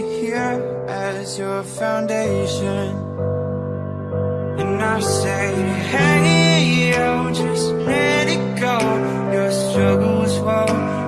here as your foundation. And I say, hey, you just let it go. Your struggles won't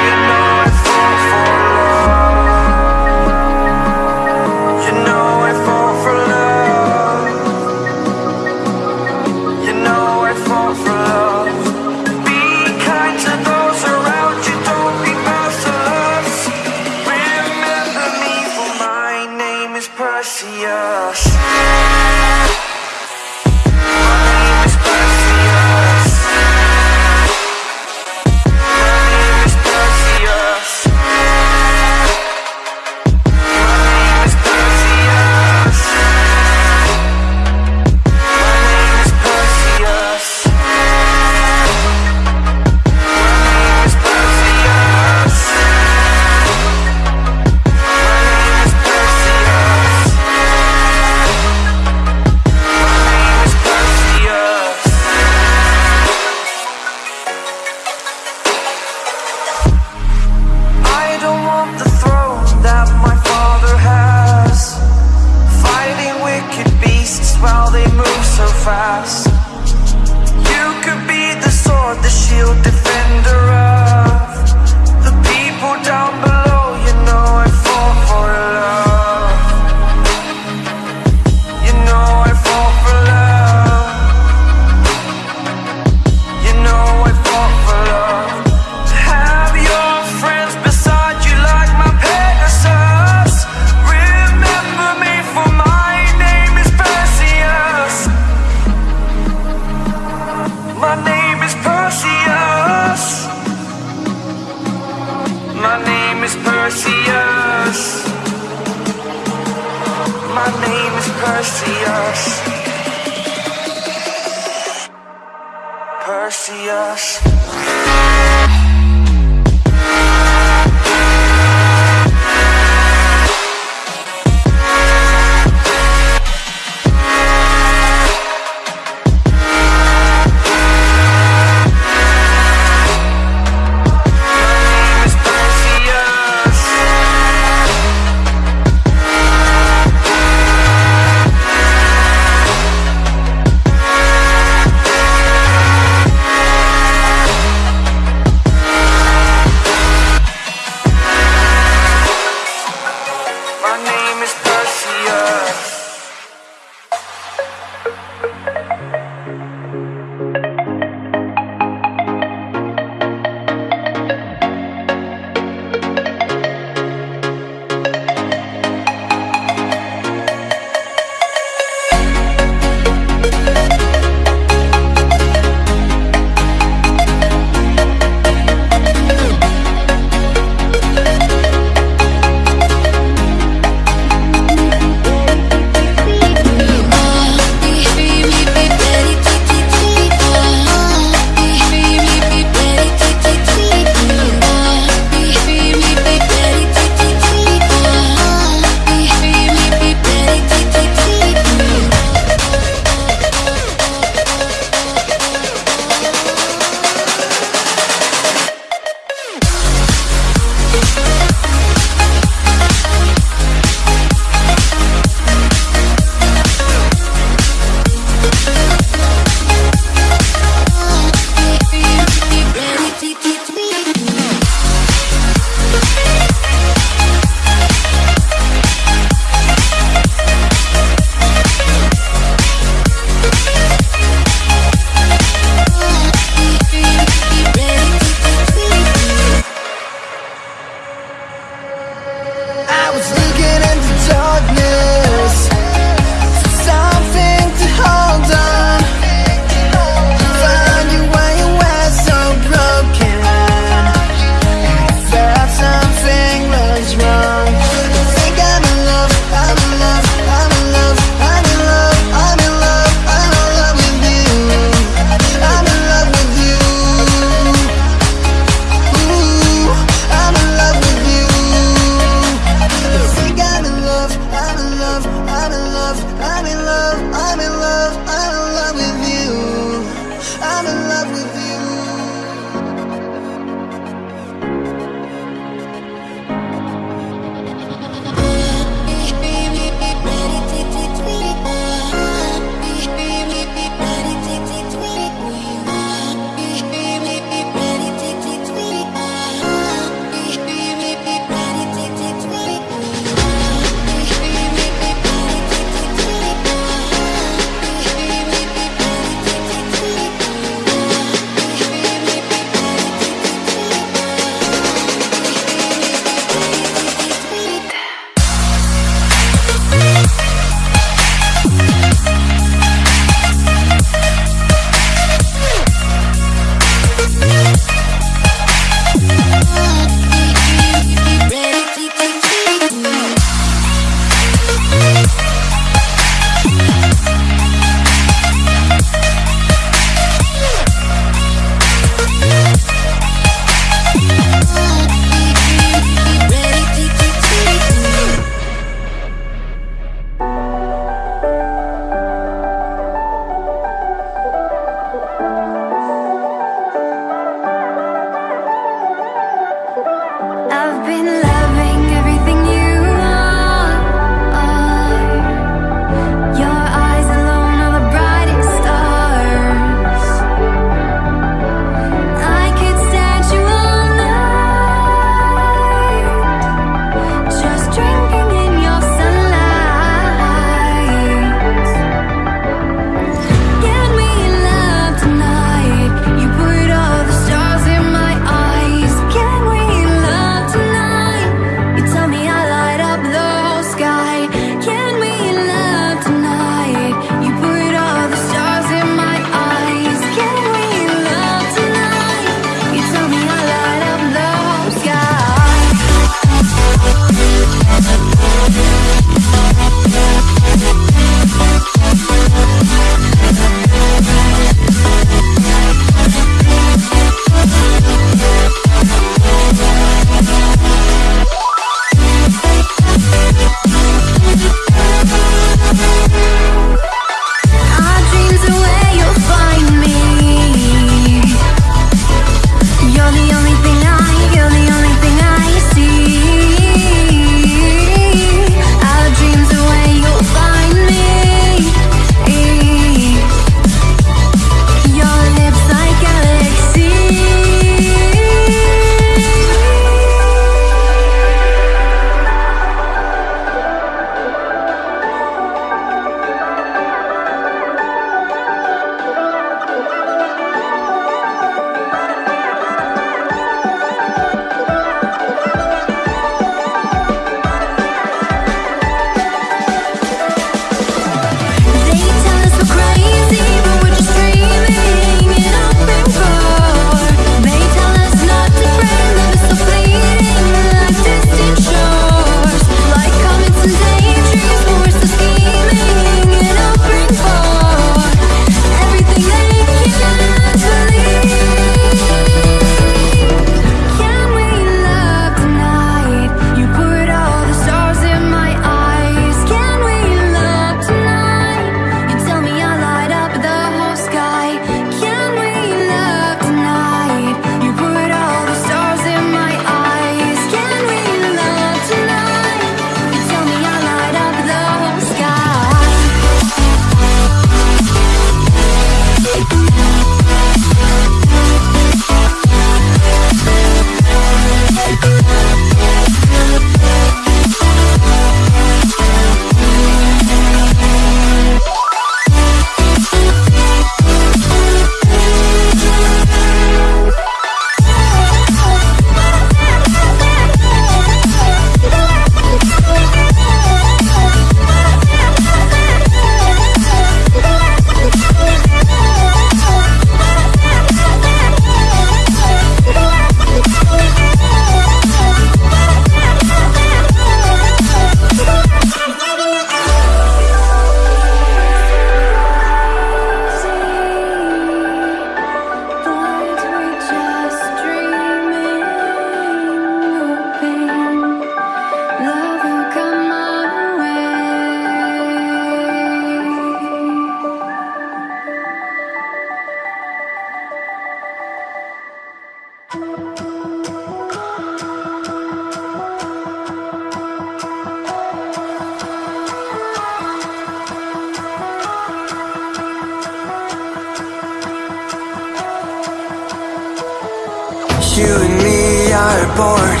bored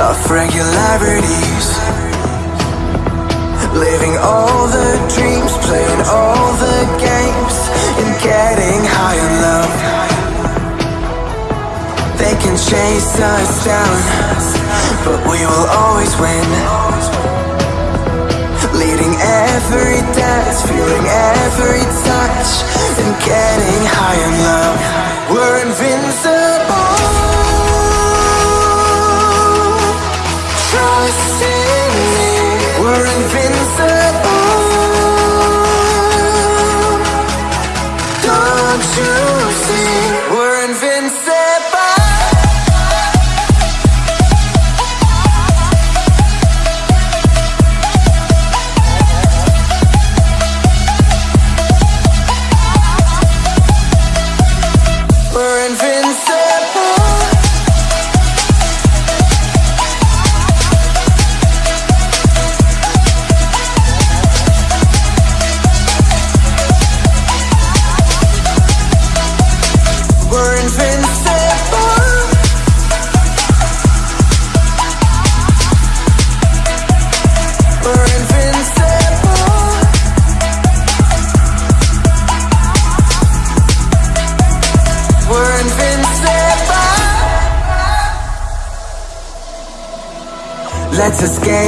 of regularities. Living all the dreams, playing all the games, and getting high in love. They can chase us down, but we will always win. Leading every dance, feeling every touch, and getting high in love. We're invincible. We're invincible.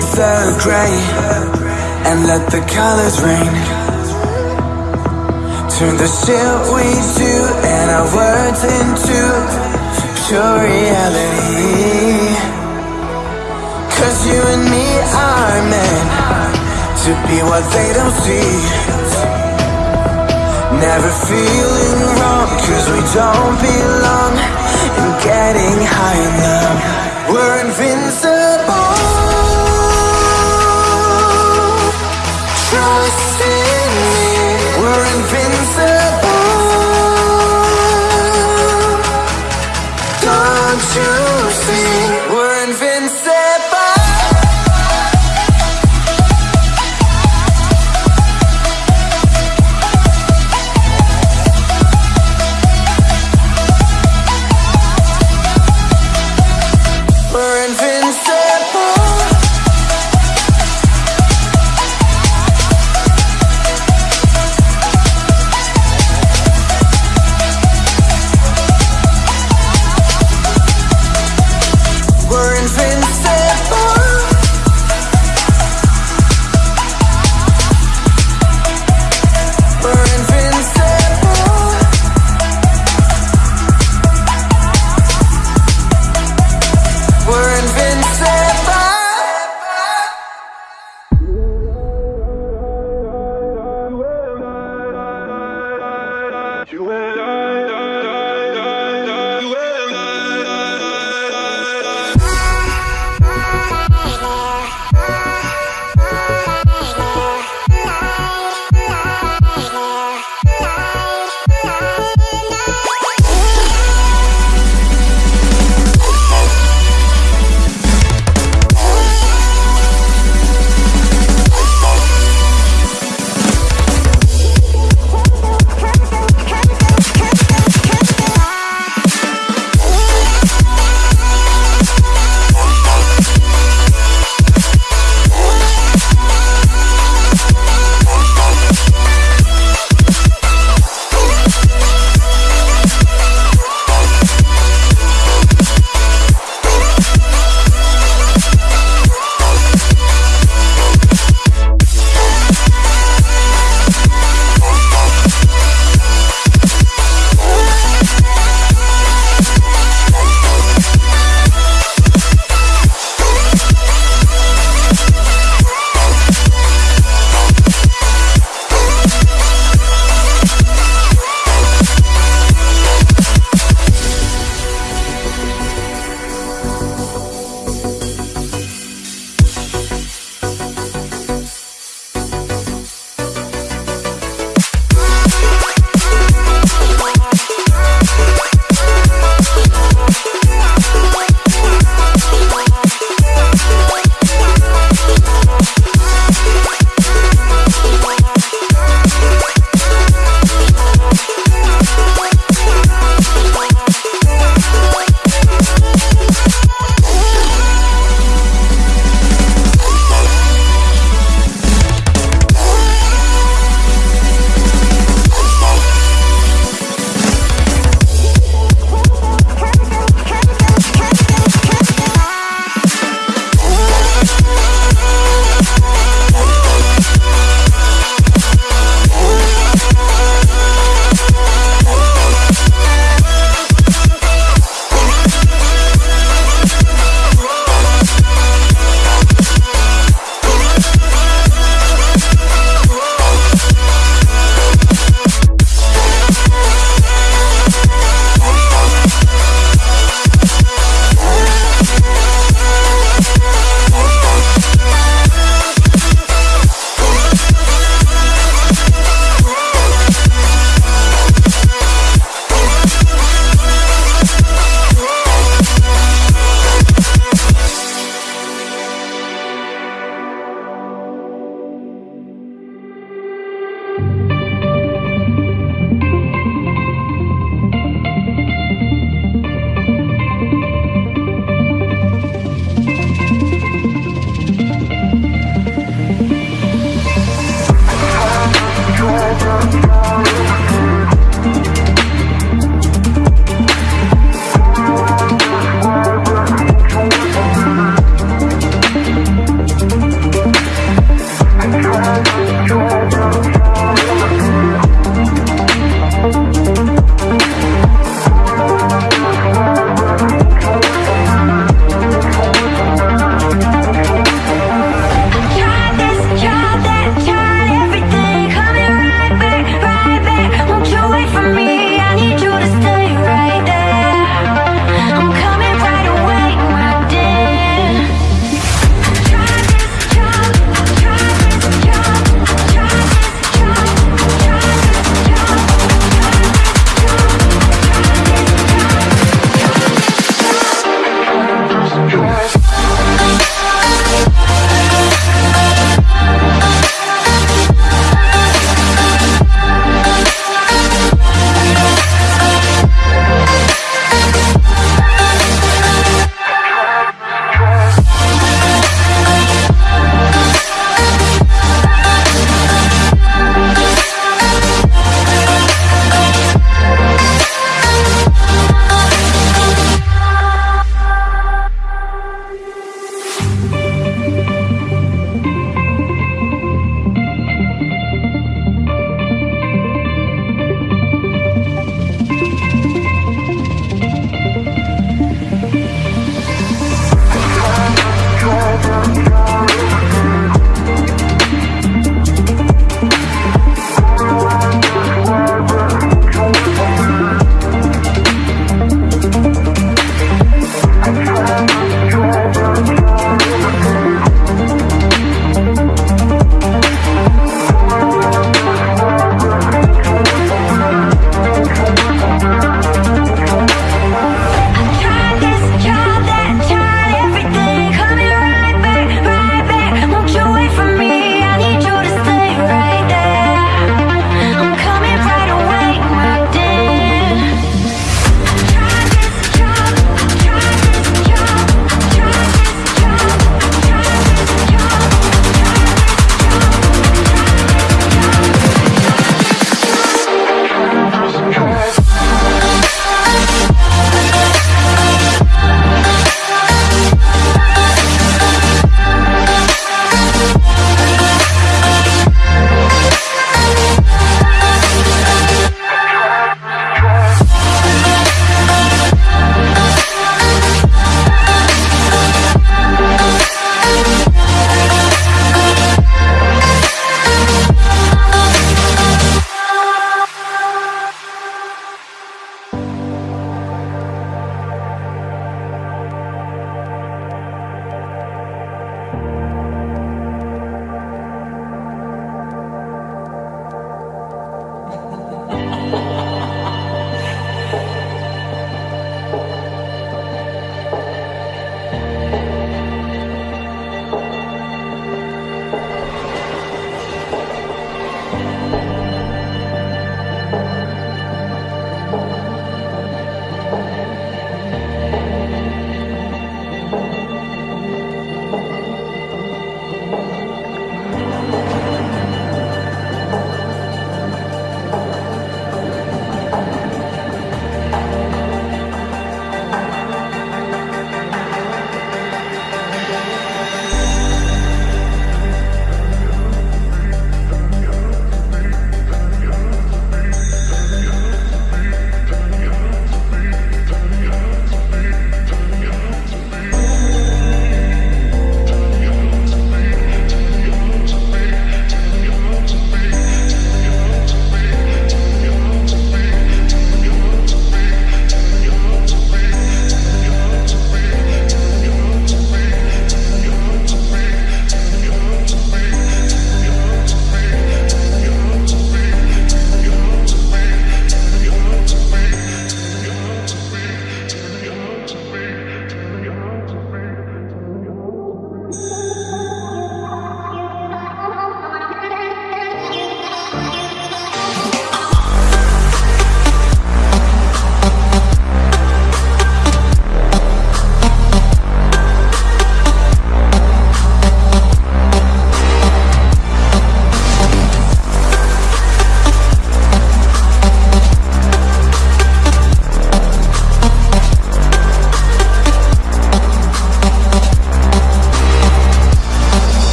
The gray and let the colors rain. Turn the shit we do and our words into pure reality. Cause you and me are meant to be what they don't see. Never feeling wrong cause we don't belong in getting high enough. We're invincible. We're